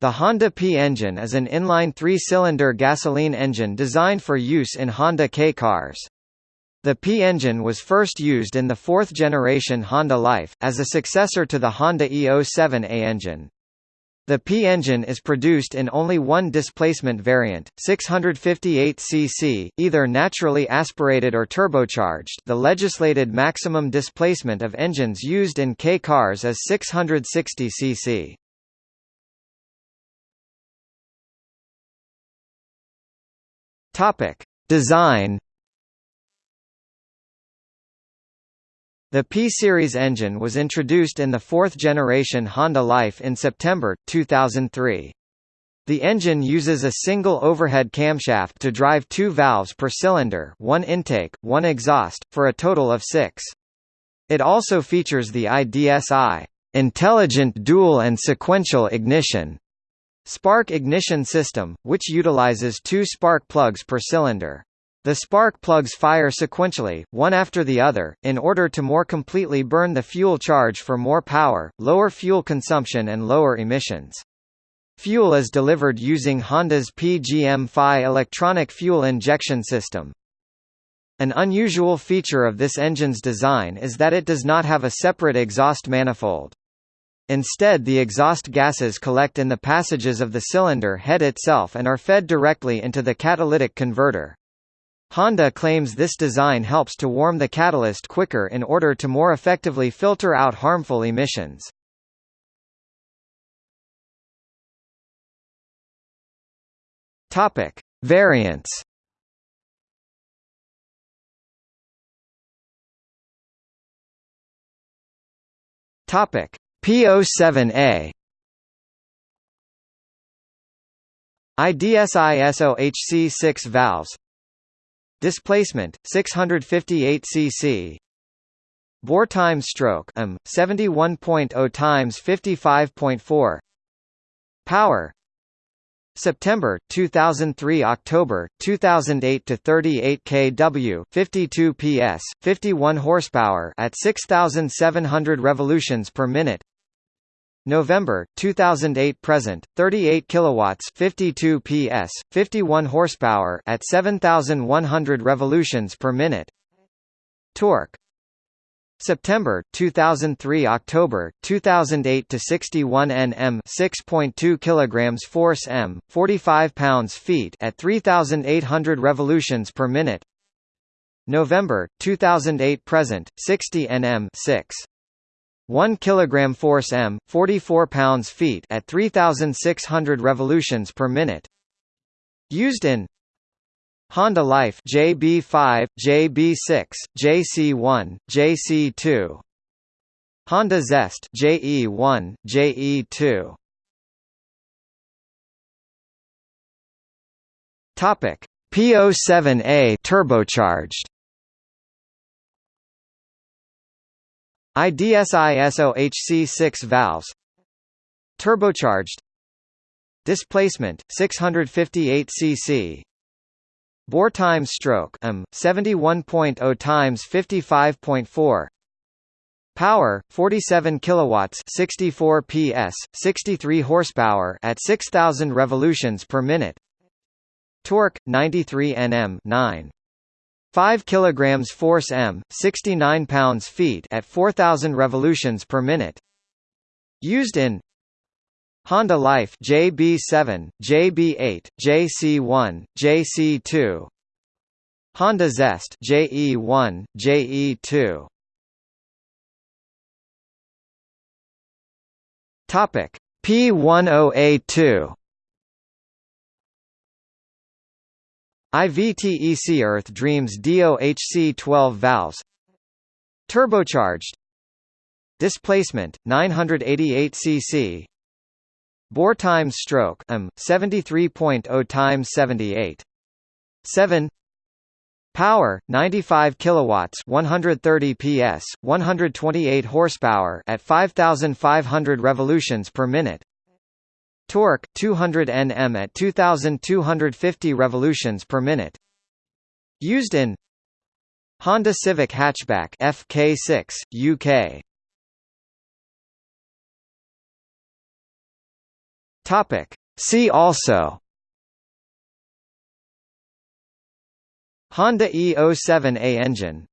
The Honda P engine is an inline three-cylinder gasoline engine designed for use in Honda K cars. The P engine was first used in the fourth-generation Honda Life, as a successor to the Honda E07A engine. The P engine is produced in only one displacement variant, 658 cc, either naturally aspirated or turbocharged the legislated maximum displacement of engines used in K cars is 660 cc. Topic. Design The P-Series engine was introduced in the fourth-generation Honda Life in September, 2003. The engine uses a single overhead camshaft to drive two valves per cylinder one intake, one exhaust, for a total of six. It also features the IDSI intelligent dual and sequential ignition spark ignition system, which utilizes two spark plugs per cylinder. The spark plugs fire sequentially, one after the other, in order to more completely burn the fuel charge for more power, lower fuel consumption and lower emissions. Fuel is delivered using Honda's PGM-FI electronic fuel injection system. An unusual feature of this engine's design is that it does not have a separate exhaust manifold. Instead the exhaust gases collect in the passages of the cylinder head itself and are fed directly into the catalytic converter. Honda claims this design helps to warm the catalyst quicker in order to more effectively filter out harmful emissions. Topic: Variants. Topic: P07A IDSI SOHC 6 valves Displacement 658 cc. Bore time stroke m 71.0 times 55.4. Power September 2003 October 2008 to 38 kW 52 PS 51 horsepower at 6700 revolutions per minute November 2008 present 38 kilowatts 52 PS 51 horsepower at 7100 revolutions per minute. Torque. September 2003 October 2008 to 61 Nm 6.2 kilograms force m 45 pounds feet at 3800 revolutions per minute. November 2008 present 60 Nm 6 1 kg force m, 44 pounds feet at 3600 revolutions per minute. Used in Honda Life JB5, JB6, JC1, JC2. Honda Zest JE1, JE2. Topic: P07A turbocharged. IDSI-SOHC6 valves. Turbocharged. Displacement 658 cc Bore time stroke m 71.0 times 55.4 Power 47 kilowatts 64 PS 63 horsepower at 6000 revolutions per minute. Torque 93 Nm 9 5 kilograms force m, 69 pounds feet at 4000 revolutions per minute. Used in Honda Life JB7, JB8, JC1, JC2. Honda Zest JE1, JE2. Topic P10A2 IVTEC Earth Dreams DOHC 12 valves. Turbocharged. Displacement 988 cc Bore times stroke m 73.0 times 78 7 Power 95 kilowatts 130 PS 128 horsepower at 5500 revolutions per minute Torque 200 Nm at 2250 revolutions per minute. Used in Honda Civic hatchback FK6 UK. Topic. See also Honda E07A engine